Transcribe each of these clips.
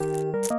you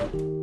うん。